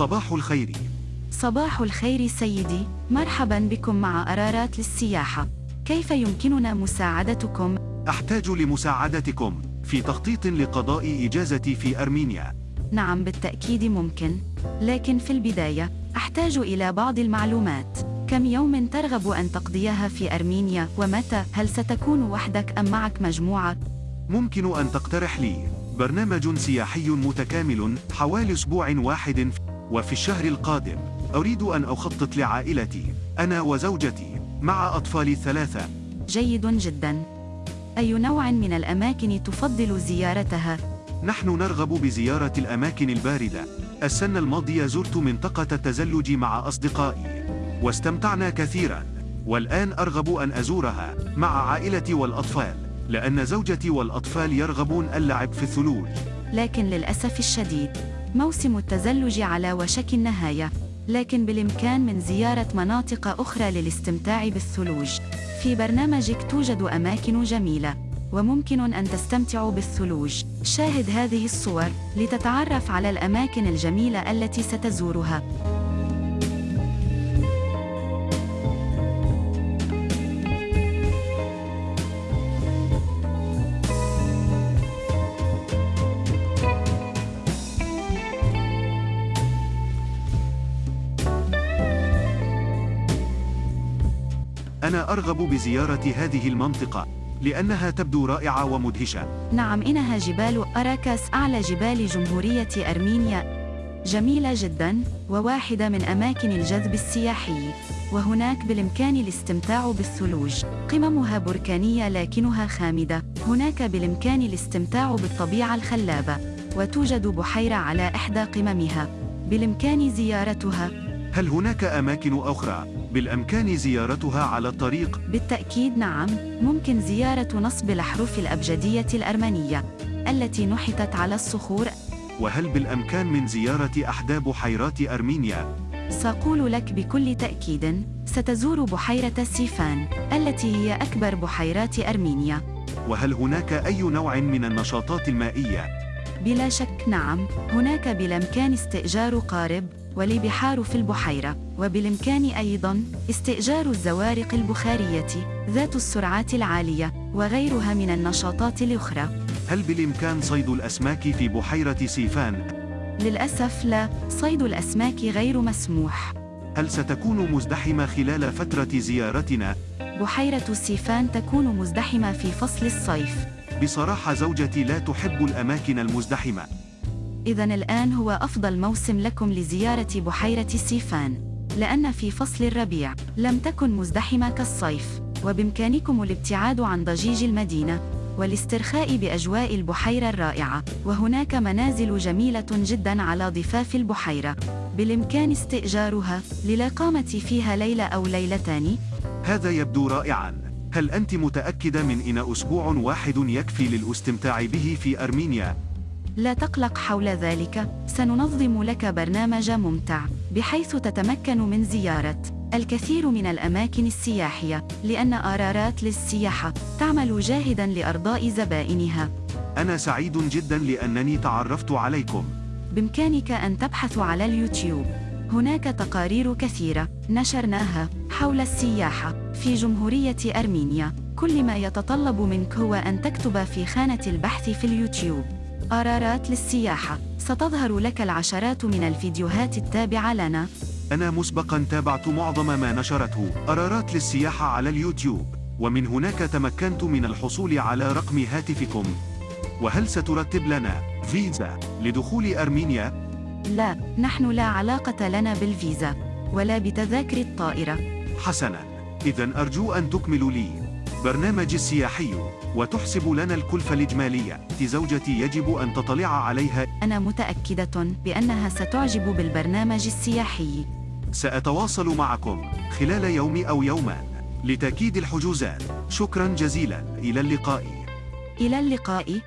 صباح الخير صباح الخير سيدي، مرحبا بكم مع أرارات للسياحة. كيف يمكننا مساعدتكم؟ أحتاج لمساعدتكم في تخطيط لقضاء إجازتي في أرمينيا نعم بالتأكيد ممكن، لكن في البداية أحتاج إلى بعض المعلومات. كم يوم ترغب أن تقضيها في أرمينيا ومتى؟ هل ستكون وحدك أم معك مجموعة؟ ممكن أن تقترح لي برنامج سياحي متكامل حوالي أسبوع واحد وفي الشهر القادم أريد أن أخطط لعائلتي أنا وزوجتي مع أطفالي الثلاثة جيد جدا. أي نوع من الأماكن تفضل زيارتها؟ نحن نرغب بزيارة الأماكن الباردة السنة الماضية زرت منطقة التزلج مع أصدقائي واستمتعنا كثيرا والآن أرغب أن أزورها مع عائلتي والأطفال لأن زوجتي والأطفال يرغبون اللعب في الثلوج لكن للأسف الشديد، موسم التزلج على وشك النهاية، لكن بالإمكان من زيارة مناطق أخرى للاستمتاع بالثلوج. في برنامجك توجد أماكن جميلة، وممكن أن تستمتعوا بالثلوج. شاهد هذه الصور لتتعرف على الأماكن الجميلة التي ستزورها. أنا أرغب بزيارة هذه المنطقة لأنها تبدو رائعة ومدهشة. نعم إنها جبال أراكاس أعلى جبال جمهورية أرمينيا. جميلة جدا وواحدة من أماكن الجذب السياحي. وهناك بالإمكان الاستمتاع بالثلوج. قممها بركانية لكنها خامدة. هناك بالإمكان الاستمتاع بالطبيعة الخلابة. وتوجد بحيرة على إحدى قممها. بالإمكان زيارتها. هل هناك أماكن أخرى بالأمكان زيارتها على الطريق؟ بالتأكيد نعم، ممكن زيارة نصب الأحرف الأبجدية الأرمنية التي نحتت على الصخور. وهل بالأمكان من زيارة أحدى بحيرات أرمينيا؟ سأقول لك بكل تأكيد، ستزور بحيرة سيفان التي هي أكبر بحيرات أرمينيا. وهل هناك أي نوع من النشاطات المائية؟ بلا شك نعم، هناك بالإمكان استئجار قارب والبحار في البحيرة، وبالإمكان أيضاً استئجار الزوارق البخارية ذات السرعات العالية وغيرها من النشاطات الأخرى. هل بالإمكان صيد الأسماك في بحيرة سيفان؟ للأسف لا، صيد الأسماك غير مسموح. هل ستكون مزدحمة خلال فترة زيارتنا؟ بحيرة سيفان تكون مزدحمة في فصل الصيف. بصراحة زوجتي لا تحب الأماكن المزدحمة إذا الآن هو أفضل موسم لكم لزيارة بحيرة سيفان، لأن في فصل الربيع لم تكن مزدحمة كالصيف، وبإمكانكم الابتعاد عن ضجيج المدينة والاسترخاء بأجواء البحيرة الرائعة، وهناك منازل جميلة جدا على ضفاف البحيرة، بالإمكان استئجارها للإقامة فيها ليلة أو ليلتان. هذا يبدو رائعاً هل أنت متأكدة من إن أسبوع واحد يكفي للاستمتاع به في أرمينيا؟ لا تقلق حول ذلك، سننظم لك برنامج ممتع، بحيث تتمكن من زيارة الكثير من الأماكن السياحية، لأن آرارات للسياحة تعمل جاهداً لأرضاء زبائنها. أنا سعيد جدا لأنني تعرفت عليكم بإمكانك أن تبحث على اليوتيوب. هناك تقارير كثيرة نشرناها حول السياحة في جمهورية أرمينيا. كل ما يتطلب منك هو أن تكتب في خانة البحث في اليوتيوب قرارات للسياحة. ستظهر لك العشرات من الفيديوهات التابعة لنا. أنا مسبقا تابعت معظم ما نشرته. قرارات للسياحة على اليوتيوب. ومن هناك تمكنت من الحصول على رقم هاتفكم. وهل سترتب لنا فيزا لدخول أرمينيا؟ لا نحن لا علاقة لنا بالفيزا ولا بتذاكر الطائرة. حسنا. إذا أرجو أن تكملوا لي. برنامج السياحي وتحسب لنا الكلفة الإجمالية. زوجتي يجب أن تطلع عليها. أنا متأكدة بأنها ستعجب بالبرنامج السياحي. سأتواصل معكم خلال يوم أو يومان لتأكيد الحجوزات. شكرا جزيلا. إلى اللقاء. إلى اللقاء.